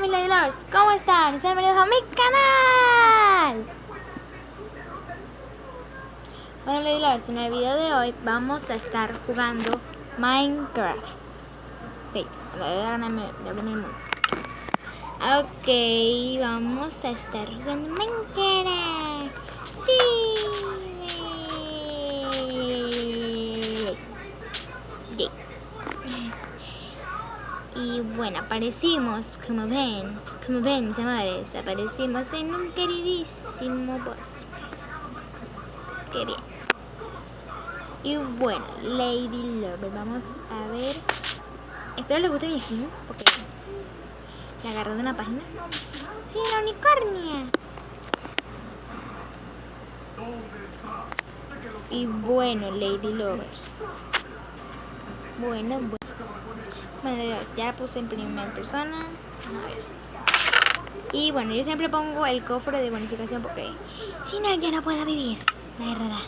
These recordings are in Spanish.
Hola mis ¿cómo están? Sean bienvenidos a mi canal. Bueno Lords, en el video de hoy vamos a estar jugando Minecraft. Ok, Ok, vamos a estar jugando Minecraft. Sí. Bueno, aparecimos, como ven, como ven mis amores, aparecimos en un queridísimo bosque. Qué bien. Y bueno, Lady Lover, vamos a ver. Espero les guste mi skin, porque la agarré de una página. Sí, la unicornia. Y bueno, Lady Lovers. Bueno, bueno. Bueno, ya puse en primera persona. A ver. Y bueno, yo siempre pongo el cofre de bonificación porque si no, ya no puedo vivir. La verdad.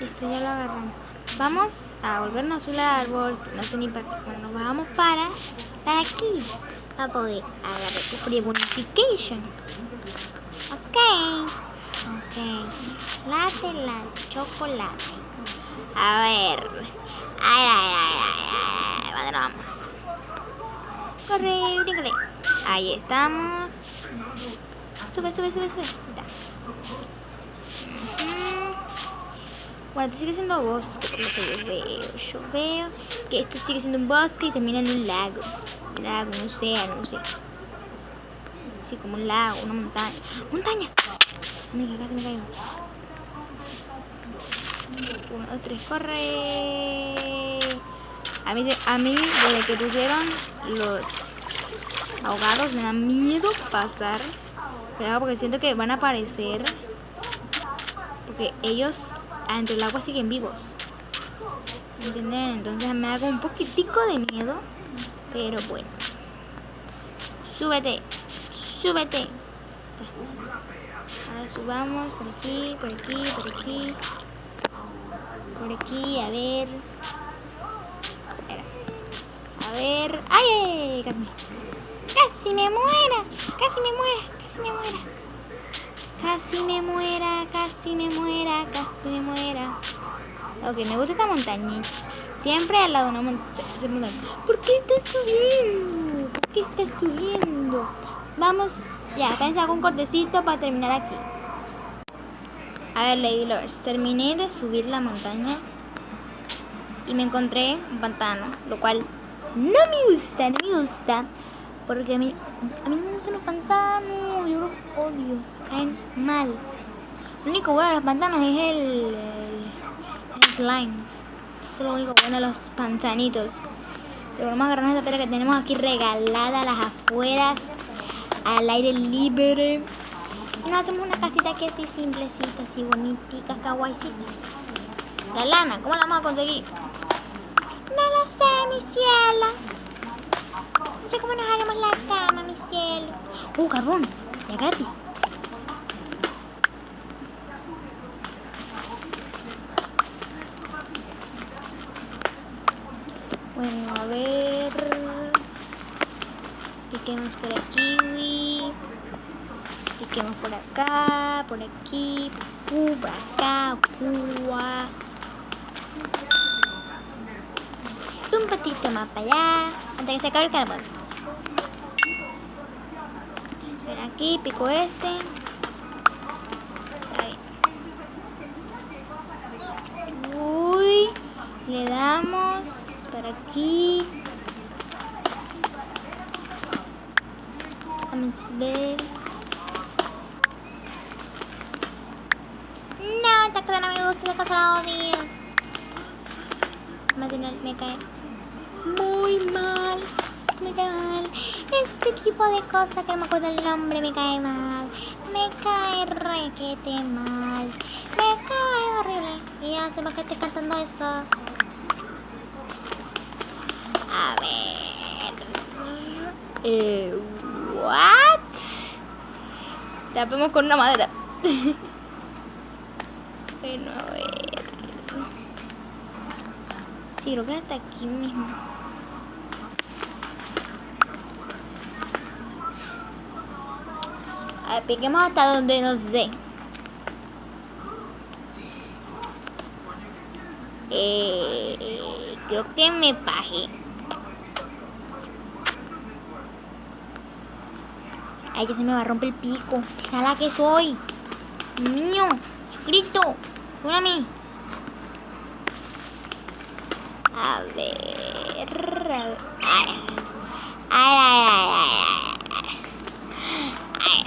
Esto ya lo agarramos. Vamos a volvernos un árbol. No sé ni para qué. Bueno, vamos para aquí a poder agarrar tu free bonification. Ok. Ok. Late la chocolate. A ver. Ay, ay, ay, ay, ay. ¿Dónde vamos? Corre, bríncale. Ahí estamos. Sube, sube, sube, sube. Bueno, esto sigue siendo bosque, por lo que yo veo. Yo veo que esto sigue siendo un bosque y termina en un lago lago, no sé, no sé. Sí, como un lago, una montaña. ¡Montaña! Mira, casi me caigo. Uno, dos, tres, corre. A mí, a mí, desde que pusieron los ahogados, me da miedo pasar. Pero porque siento que van a aparecer. Porque ellos dentro del agua siguen vivos. ¿Entienden? Entonces me como un poquitico de miedo. Pero bueno. Súbete. Súbete. Ahora subamos por aquí, por aquí, por aquí. Por aquí, a ver. A ver. ¡Ay, ay, ay! Casi me muera. Casi me muera. Casi me muera. Casi me muera. Casi me muera. Casi me muera. Ok, me gusta esta montañita. Siempre al lado de una montaña. ¿Por qué estás subiendo? ¿Por qué estás subiendo? Vamos, ya, hago un cortecito para terminar aquí. A ver, Lady Lovers, terminé de subir la montaña y me encontré un pantano, lo cual no me gusta, no me gusta, porque a mí, a mí no me gustan los pantanos, yo los odio, caen mal. Lo único bueno de los pantanos es el, el slime es lo único bueno de los pantanitos. Pero vamos a agarrar esta tela que tenemos aquí regalada a las afueras, al aire libre. Y nos hacemos una casita que así simplecita, así bonita, kawaiicita. La lana, ¿cómo la vamos a conseguir? No lo sé, mi cielo. No sé cómo nos haremos la cama, mi cielo. Uh, carbón, ya gratis. Bueno, a ver. Piquemos por aquí, Piquemos por acá, por aquí, uh, por acá, uh, Un patito más para allá, antes que se acabe el carbón. Ven aquí, pico este. Uy, le damos por aquí. A ver. No, esta cosa no me gusta, esta cosa odio. Me cae muy mal. Me cae mal. Este tipo de cosas que me acuerdo el nombre me cae mal. Me cae requete mal. Me cae horrible. Y ya sé por qué estoy cantando eso. A ver. Eh, what? Tapemos con una madera. bueno, a ver. Sí, creo que hasta aquí mismo. A ver, piquemos hasta donde nos dé. Eh, creo que me paje. Ay, que se me va a romper el pico. ¿Qué sala que soy? Niño, Cristo, mí. A ver. Ay, ay, ay, ay,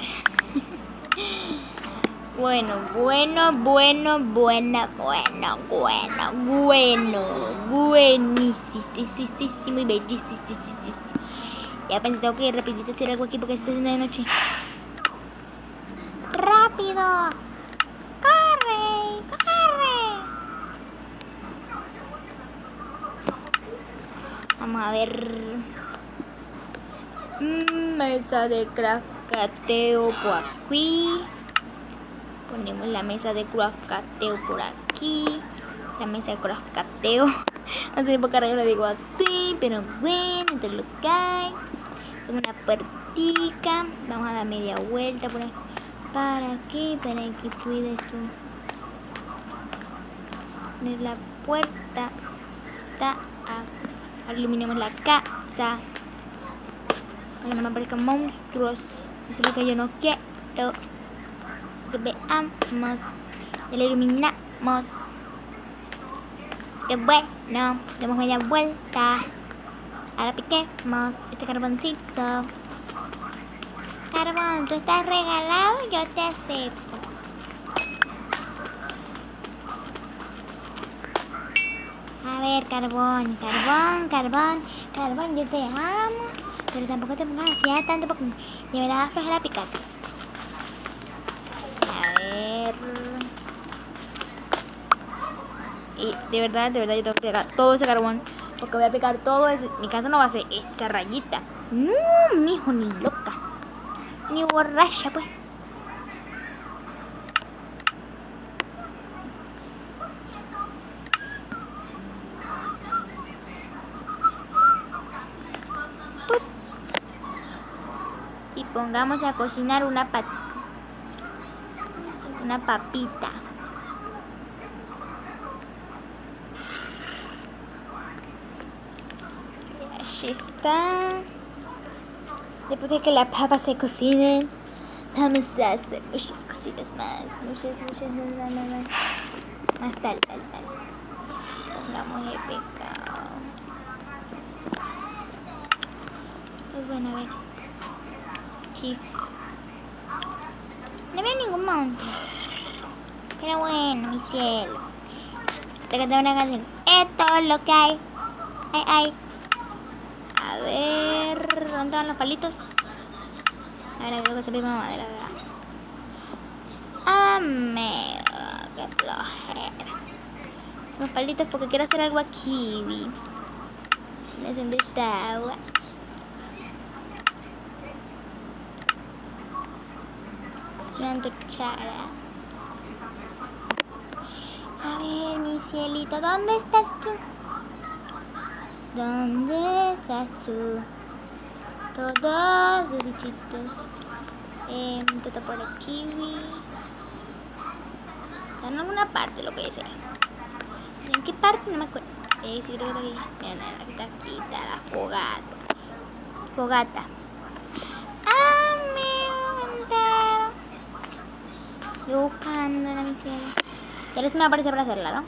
Bueno, bueno, bueno, bueno, bueno, bueno, bueno, buenísimo y bellísimo. Ya pensé, tengo que ir rapidito a hacer algo aquí porque se está haciendo de noche. ¡Rápido! ¡Corre! ¡Corre! Vamos a ver. Mesa de craftcateo por aquí. Ponemos la mesa de craftcateo por aquí. La mesa de sé por qué le digo así, pero bueno, entonces lo hay una puertica. Vamos a dar media vuelta por aquí. Para aquí, para que pueda esto. Poner la puerta. Está Ahora iluminemos la casa. Para que no aparezcan monstruos. Eso es lo que yo no quiero. Que veamos. Y la iluminamos. que bueno, demos media vuelta. Ahora piquemos este carboncito. Carbón, tú estás regalado, yo te acepto. A ver, carbón, carbón, carbón, carbón, yo te amo. Pero tampoco te pongas así tanto porque de verdad flojera picarte. A ver. Y de verdad, de verdad yo tengo que pegar todo ese carbón. Porque voy a picar todo eso. Mi casa no va a ser esa rayita. No, mijo, ni loca. Ni borracha, pues. Y pongamos a cocinar una pat una papita. Está. Después de que las papas se cocinen, vamos a hacer muchas cositas más. Muchas, muchas, más, más, más. Más tal, tal, tal. Pongamos pecado. Pues bueno, a ver. Chif. No veo ningún monstruo. Pero bueno, mi cielo. Te canté una canción. Esto es lo que hay. Ay, ay. ¿Dónde van los palitos? A ver, creo que se pide madera, ¿verdad? Amigo, qué flojera. Los palitos porque quiero hacer algo aquí, vi. ¿Dónde está agua? Una antorchara. A ver, mi cielito, ¿dónde estás tú? ¿Dónde estás tú? Todos los bichitos. Eh, todo por aquí. Está en alguna parte lo que dice. ¿En qué parte? No me acuerdo. Eh, sí, creo que. Mira, está aquí, la fogata. Fogata. ¡Ah, me! Yo buscando la misión. Ya les me aparece para hacerla, ¿no?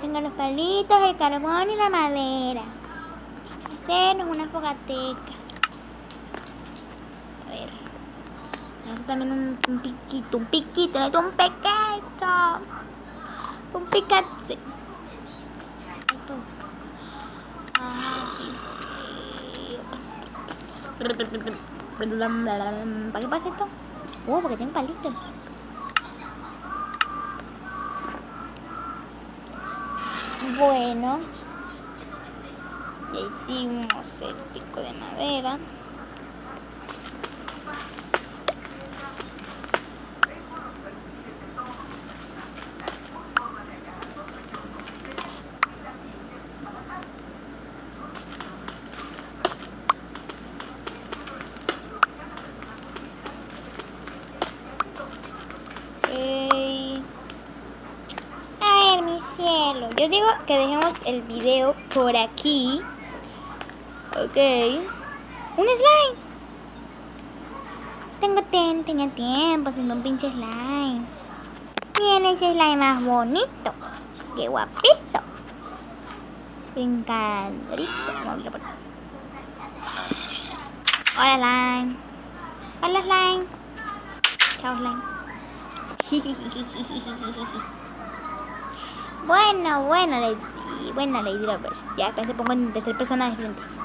Tengo los palitos, el carbón y la madera. Hacernos una fogateca. A ver. También un, piquito, un piquito, un pequeño. Un picazzi. ¿Para qué pasa esto? Oh, porque tiene palitos. Bueno, le hicimos el pico de madera. A ver, mi cielo. yo digo que dejemos el video por aquí. Ok. Un slime. Tengo, ten, tengo tiempo haciendo un pinche slime. Miren ese slime más bonito. Qué guapito. Por Hola slime. Hola slime. Chao slime. bueno, bueno, Lady, bueno, Lady Lovers. Ya, se pongo en tercer persona. Espérense.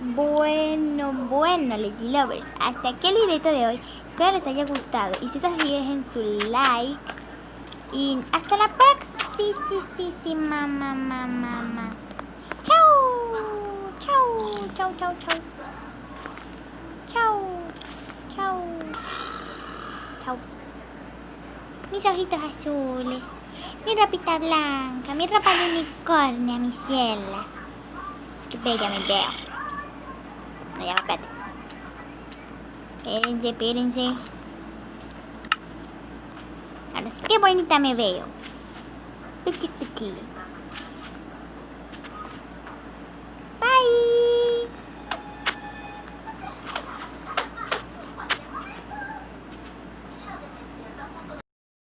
Bueno, bueno, Lady Lovers. Hasta aquí el video de hoy. Espero les haya gustado. Y si es así, dejen su like. Y hasta la próxima. Mamá, mamá. Chau. Chau, chau, chau, chau. Chau. Chau. Chau. Mis ojitos azules. Mi ropita blanca. Mi ropa de unicornio, mi ciela. Qué bella me veo. Ya, espérate. Espérense, espérense. Ahora sí, qué bonita me veo. Pichi, pichi.